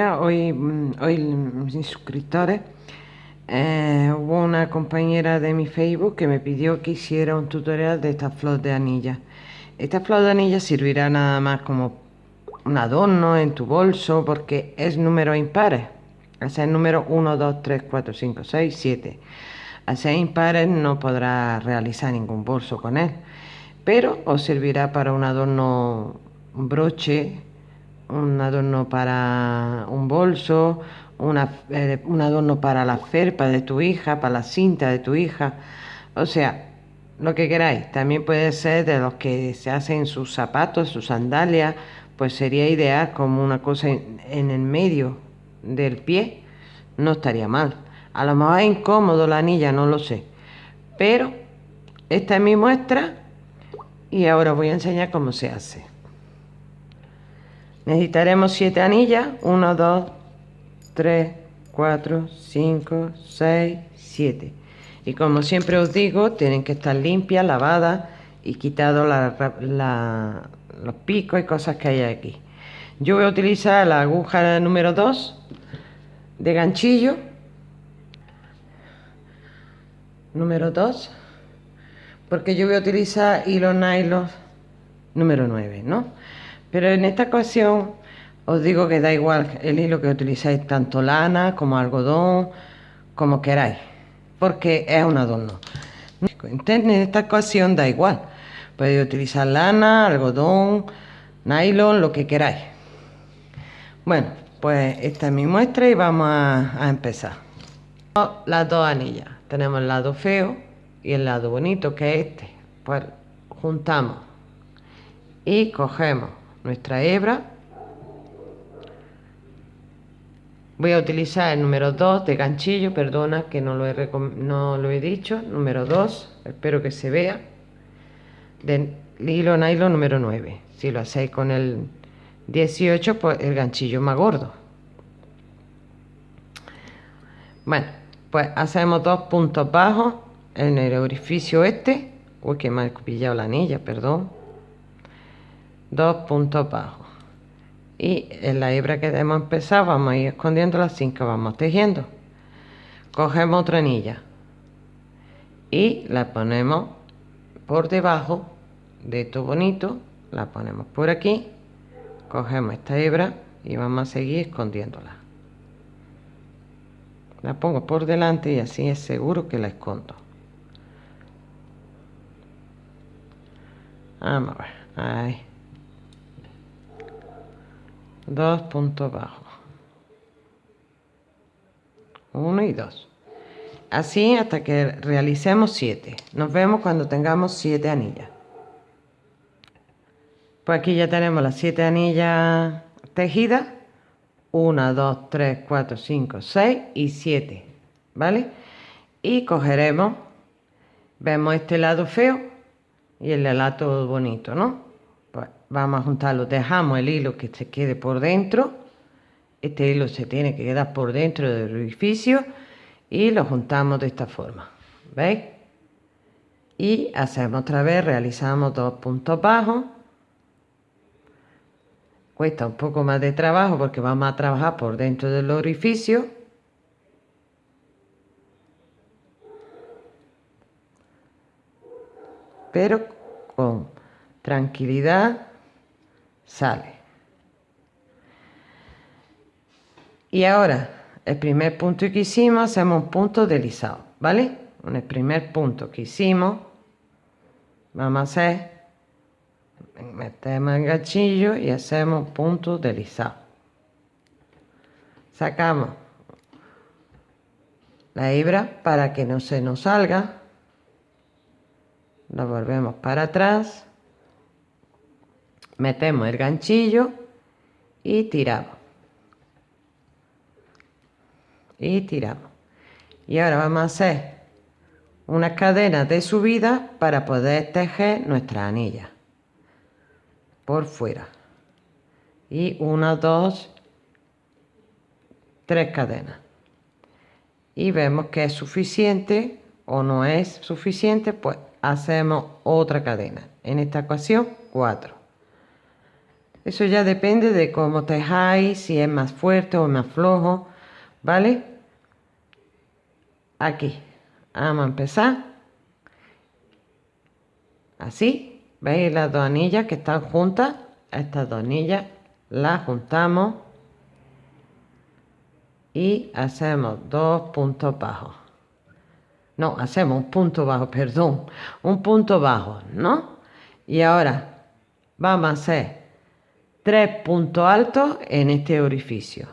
Hoy, mm, hoy mis suscriptores, eh, hubo una compañera de mi Facebook que me pidió que hiciera un tutorial de esta flor de anilla. Esta flor de anilla servirá nada más como un adorno en tu bolso porque es número impares. es el número 1, 2, 3, 4, 5, 6, 7. Al ser impares no podrás realizar ningún bolso con él, pero os servirá para un adorno, un broche, un adorno para un bolso, eh, un adorno para la ferpa de tu hija, para la cinta de tu hija, o sea, lo que queráis. También puede ser de los que se hacen sus zapatos, sus sandalias, pues sería ideal como una cosa en, el medio del pie, no estaría mal. A lo mejor es incómodo la anilla, no lo sé. Pero esta es mi muestra y ahora voy a enseñar cómo se hace. Necesitaremos 7 anillas. 1, 2, 3, 4, 5, 6, 7. Y como siempre os digo, tienen que estar limpias, lavadas y quitado los picos y cosas que hay aquí. Yo voy a utilizar la aguja número 2 de ganchillo. Número 2. Porque yo voy a utilizar hilo nylon número 9, ¿no? Pero en esta ocasión os digo que da igual el hilo que utilizáis, tanto lana como algodón, como queráis, porque es un adorno. En esta ocasión da igual, podéis utilizar lana, algodón, nylon, lo que queráis. Bueno, pues esta es mi muestra y vamos a, empezar. Las dos anillas, tenemos el lado feo y el lado bonito que es este. Pues juntamos y cogemos nuestra hebra. Voy a utilizar el número 2 de ganchillo, perdona que no lo he, no lo he dicho, número 2, espero que se vea, del hilo nylon número 9. Si lo hacéis con el 18, pues el ganchillo más gordo. Bueno, pues hacemos dos puntos bajos en el orificio este. Uy, que me ha pillado la anilla, perdón dos puntos bajos. Y en la hebra que hemos empezado vamos a ir escondiendo las cinco vamos tejiendo. Cogemos otra anilla. Y la ponemos por debajo de esto bonito la ponemos por aquí cogemos esta hebra y vamos a seguir escondiéndola. La pongo por delante y así es seguro que la escondo. Vamos a ver ahí dos puntos bajos uno y dos. Así hasta que realicemos siete. Nos vemos cuando tengamos siete anillas. Pues aquí ya tenemos las siete anillas tejidas. 1, 2, 3, 4, 5, 6 y 7 ¿vale? y cogeremos vemos este lado feo y el lado bonito ¿no? Vamos a juntarlo, dejamos el hilo que se quede por dentro, este hilo se tiene que quedar por dentro del orificio y lo juntamos de esta forma, ¿veis? Y hacemos otra vez, realizamos dos puntos bajos, cuesta un poco más de trabajo porque vamos a trabajar por dentro del orificio, pero con tranquilidad sale. Y ahora, el primer punto que hicimos, hacemos un punto deslizado, ¿vale? En el primer punto que hicimos, vamos a hacer, metemos el gachillo y hacemos un punto deslizado. Sacamos la hebra para que no se nos salga. Lo volvemos para atrás metemos el ganchillo y tiramos. Y tiramos. Y ahora vamos a hacer una cadena de subida para poder tejer nuestra anilla por fuera. Y una dos tres cadenas. Y vemos que es suficiente o no es suficiente pues hacemos otra cadena. En esta ocasión cuatro Eso ya depende de cómo tejáis, si es más fuerte o más flojo, ¿vale? Aquí, vamos a empezar. Así, ¿veis las dos anillas que están juntas? Estas dos anillas las juntamos y hacemos dos puntos bajos. No, hacemos un punto bajo, perdón, un punto bajo, ¿no? Y ahora vamos a hacer tres puntos altos en este orificio.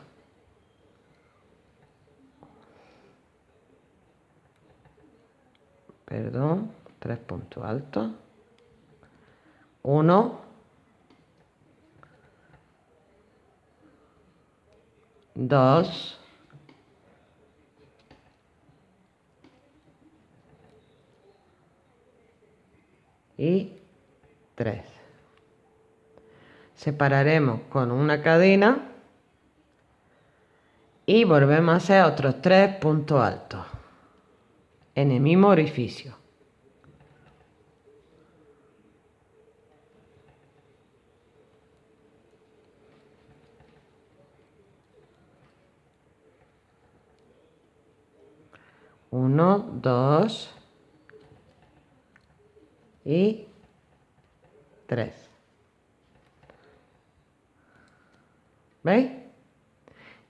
Perdón, tres puntos altos. Uno. Dos. Y tres separaremos con una cadena y volvemos a hacer otros tres puntos altos en el mismo orificio. Uno, dos y tres ¿Veis?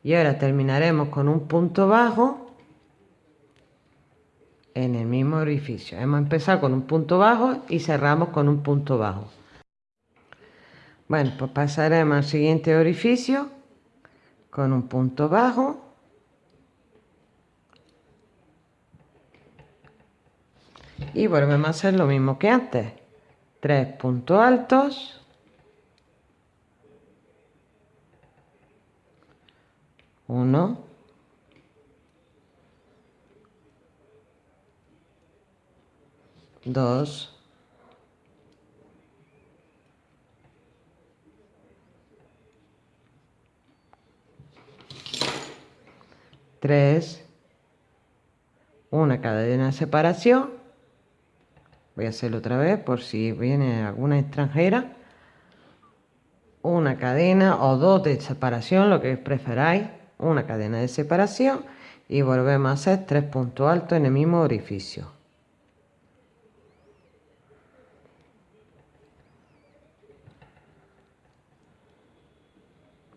Y ahora terminaremos con un punto bajo en el mismo orificio. Hemos empezado con un punto bajo y cerramos con un punto bajo. Bueno, pues pasaremos al siguiente orificio con un punto bajo. Y volvemos a hacer lo mismo que antes. Tres puntos altos. Uno, dos, tres, una cadena de separación. Voy a hacerlo otra vez por si viene alguna extranjera. Una cadena o dos de separación, lo que preferáis una cadena de separación y volvemos a hacer tres puntos altos en el mismo orificio.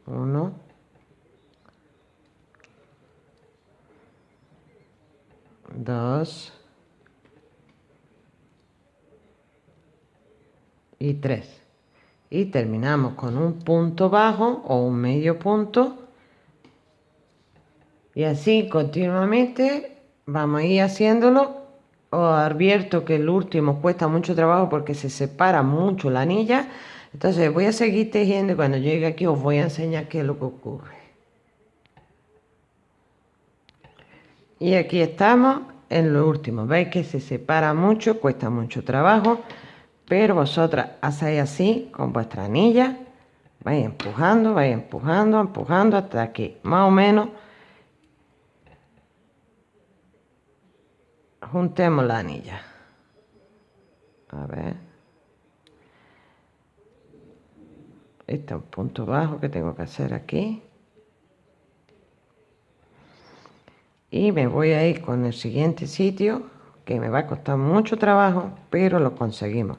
Uno. Dos. Y tres. Y terminamos con un punto bajo o un medio punto y así continuamente vamos a ir haciéndolo. Os advierto que el último cuesta mucho trabajo porque se separa mucho la anilla. Entonces voy a seguir tejiendo y cuando llegue aquí os voy a enseñar qué es lo que ocurre. Y aquí estamos en lo último. Veis que se separa mucho, cuesta mucho trabajo. Pero vosotras hacéis así con vuestra anilla. Vais empujando, vais empujando, empujando hasta que más o menos juntemos la anilla. A ver. Este es un punto bajo que tengo que hacer aquí. Y me voy a ir con el siguiente sitio que me va a costar mucho trabajo pero lo conseguimos.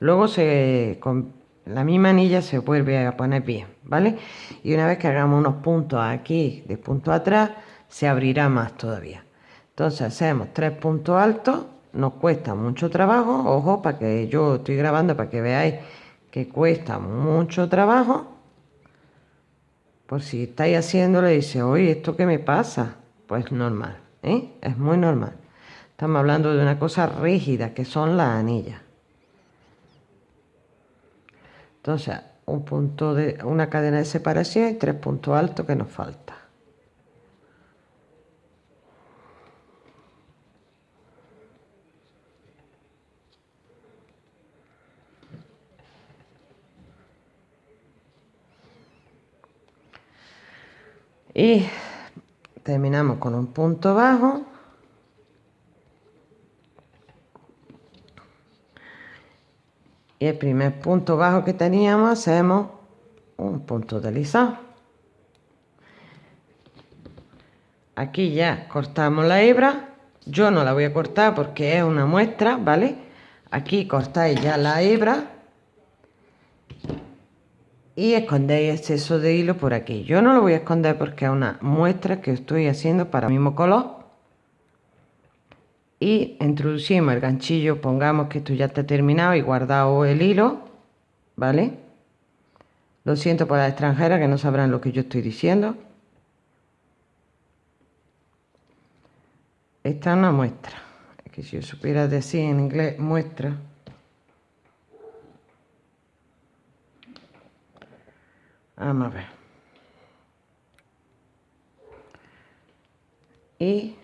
Luego se con la misma anilla se vuelve a poner bien vale y una vez que hagamos unos puntos aquí de punto atrás se abrirá más todavía entonces hacemos tres puntos altos, nos cuesta mucho trabajo, ojo, para que yo estoy grabando para que veáis que cuesta mucho trabajo. Por si estáis haciéndolo y dice, oye, ¿esto qué me pasa? Pues normal, ¿eh? es muy normal. Estamos hablando de una cosa rígida, que son las anillas. Entonces, un punto de una cadena de separación y tres puntos altos que nos falta. Y terminamos con un punto bajo. Y el primer punto bajo que teníamos hacemos punto deslizado aquí ya cortamos la hebra. Yo no la voy a cortar porque es una muestra vale aquí cortáis ya la hebra y escondéis exceso de hilo por aquí. Yo no lo voy a esconder porque es una muestra que estoy haciendo para el mismo color. Y introducimos el ganchillo pongamos que esto ya está terminado y guardado el hilo vale lo siento por las extranjeras que no sabrán lo que yo estoy diciendo. Esta es una muestra. Es que si yo supiera decir en inglés muestra Vamos a ver. Y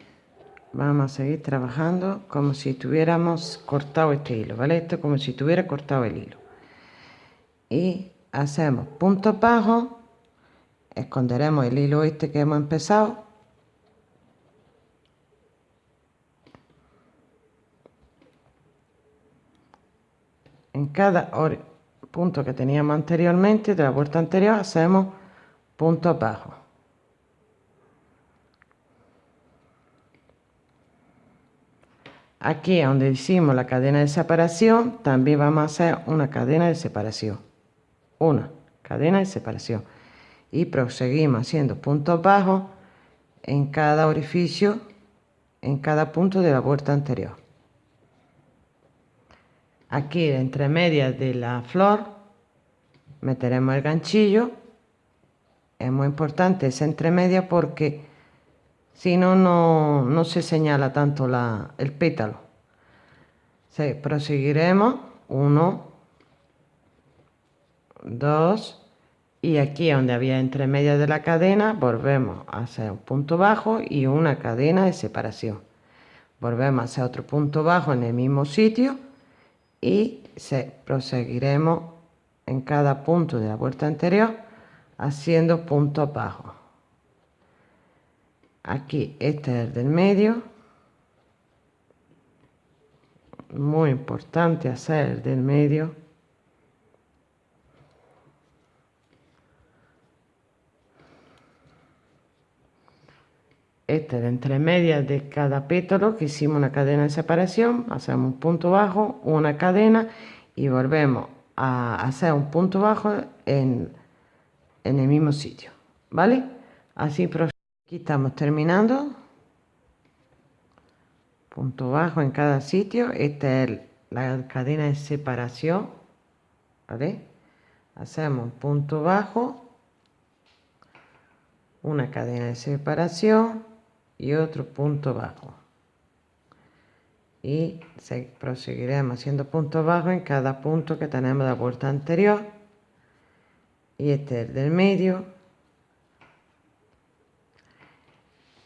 vamos a seguir trabajando como si tuviéramos cortado este hilo, ¿vale? Esto como si tuviera cortado el hilo. Y hacemos punto bajo esconderemos el hilo este que hemos empezado. En cada punto que teníamos anteriormente de la vuelta anterior hacemos punto abajo. Aquí donde hicimos la cadena de separación también vamos a hacer una cadena de separación. Una cadena de separación. Y proseguimos haciendo puntos bajos en cada orificio en cada punto de la vuelta anterior aquí entre medias de la flor meteremos el ganchillo. Es muy importante esa entre medias porque si no, no se señala tanto la, el pétalo. Sí, proseguiremos. Uno dos y aquí donde había entre medias de la cadena volvemos a hacer un punto bajo y una cadena de separación. Volvemos a hacer otro punto bajo en el mismo sitio y se proseguiremos en cada punto de la vuelta anterior haciendo puntos bajos aquí este es el del medio. Muy importante hacer el del medio este es entre medias de cada pétalo que hicimos una cadena de separación hacemos un punto bajo una cadena y volvemos a hacer un punto bajo en, en el mismo sitio vale así aquí estamos terminando. Punto bajo en cada sitio. Esta es la cadena de separación vale hacemos un punto bajo una cadena de separación y otro punto bajo. Y proseguiremos haciendo puntos bajos en cada punto que tenemos de la vuelta anterior. Y este es el del medio.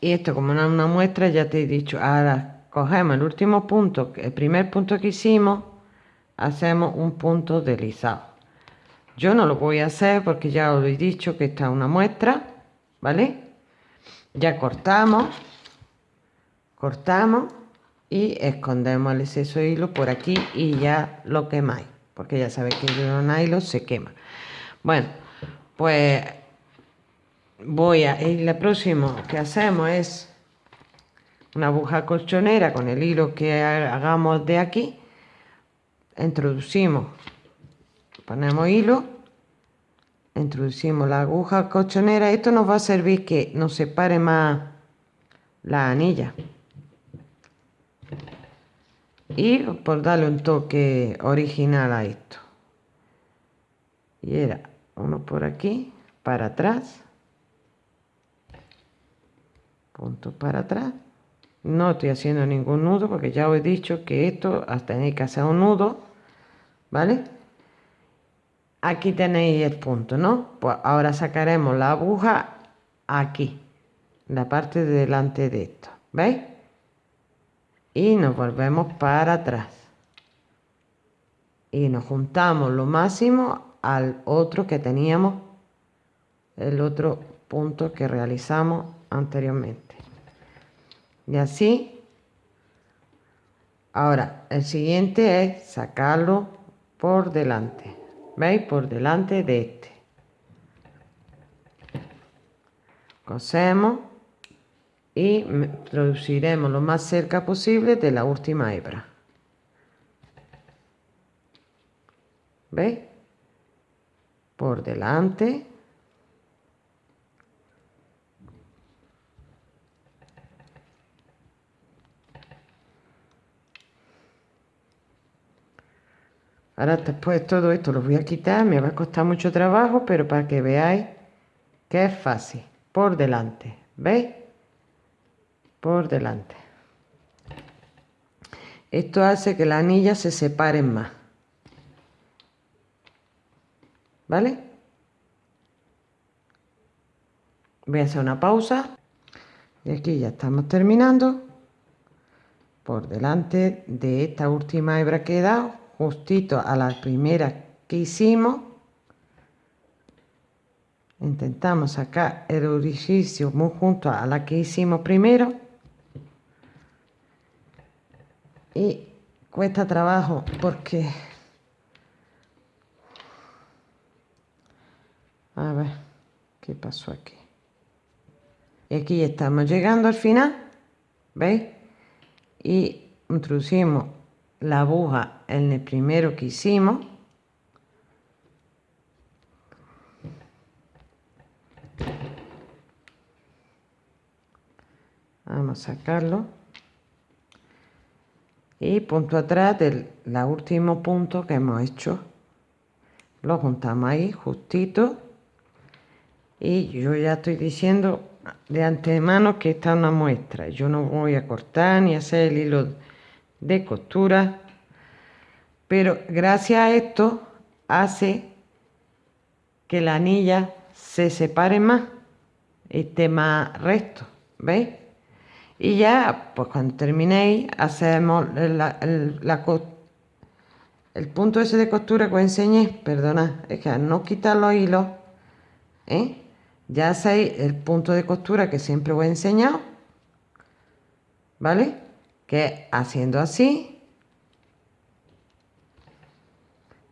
Y esto como no es una muestra ya te he dicho ahora cogemos el último punto el primer punto que hicimos hacemos un punto deslizado. Yo no lo voy a hacer porque ya os he dicho que esta es una muestra vale cortamos cortamos y escondemos el exceso de hilo por aquí y ya lo quemáis porque ya sabéis que el hilo se quema. Bueno pues voy a y lo próximo que hacemos es una aguja colchonera con el hilo que hagamos de aquí introducimos ponemos hilo introducimos la aguja colchonera. Esto nos va a servir que nos separe más la anilla. Y por darle un toque original a esto. Y era uno por aquí para atrás. Punto para atrás. No estoy haciendo ningún nudo porque ya os he dicho que esto hasta tenéis que hacer un nudo vale aquí tenéis el punto no pues ahora sacaremos la aguja aquí la parte de delante de esto veis y nos volvemos para atrás. Y nos juntamos lo máximo al otro que teníamos el otro punto que realizamos anteriormente. Y así ahora el siguiente es sacarlo por delante veis por delante de este. Cosemos y produciremos lo más cerca posible de la última hebra. Veis por delante. Ahora después todo esto lo voy a quitar, me va a costar mucho trabajo, pero para que veáis que es fácil. Por delante, ¿veis? Por delante. Esto hace que las anillas se separen más. ¿Vale? Voy a hacer una pausa. Y aquí ya estamos terminando. Por delante de esta última hebra que he dado justito a la primera que hicimos. Intentamos sacar el orificio muy junto a la que hicimos primero. Y cuesta trabajo porque a ver qué pasó aquí y aquí estamos llegando al final veis y introducimos la aguja en el primero que hicimos. Vamos a sacarlo. Y punto atrás del último punto que hemos hecho. Lo juntamos ahí justito. Y yo ya estoy diciendo de antemano que está una muestra. Yo no voy a cortar ni hacer el hilo de costura pero gracias a esto hace que la anilla se separe más esté más recto ¿veis? y ya pues cuando terminéis hacemos la, el, punto ese de costura que os enseñé perdonad es que al no quitar los hilos ¿eh? ya hacéis el punto de costura que siempre os he enseñado ¿vale? Que haciendo así,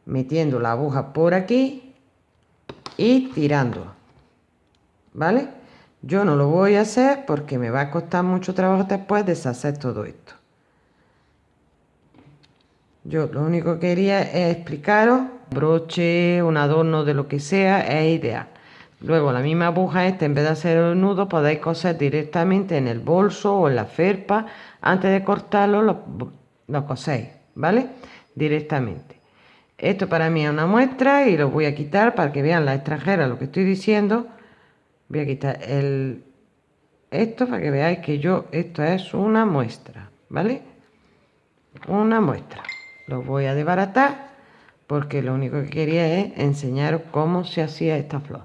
metiendo la aguja por aquí y tirando, ¿vale? Yo no lo voy a hacer porque me va a costar mucho trabajo después deshacer todo esto. Yo lo único que quería es explicaros, broche, un adorno de lo que sea, es ideal. Luego la misma aguja esta, en vez de hacer el nudo, podéis coser directamente en el bolso o en la ferpa antes de cortarlo lo, coséis, ¿vale? Directamente. Esto para mí es una muestra y lo voy a quitar para que vean las extranjeras lo que estoy diciendo. Voy a quitar el, esto para que veáis que yo, esto es una muestra, ¿vale? Una muestra. Lo voy a desbaratar porque lo único que quería es enseñaros cómo se hacía esta flor.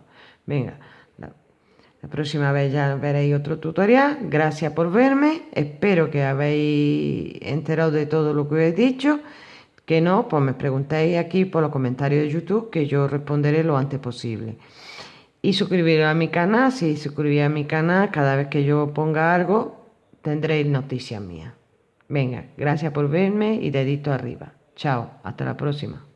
Venga, la próxima vez ya veréis otro tutorial. Gracias por verme. Espero que habéis enterado de todo lo que os he dicho. Que no, pues me preguntéis aquí por los comentarios de YouTube que yo responderé lo antes posible. Y suscribiros a mi canal. Si suscribís a mi canal, cada vez que yo ponga algo, tendréis noticias mías. Venga, gracias por verme y dedito arriba. Chao, hasta la próxima.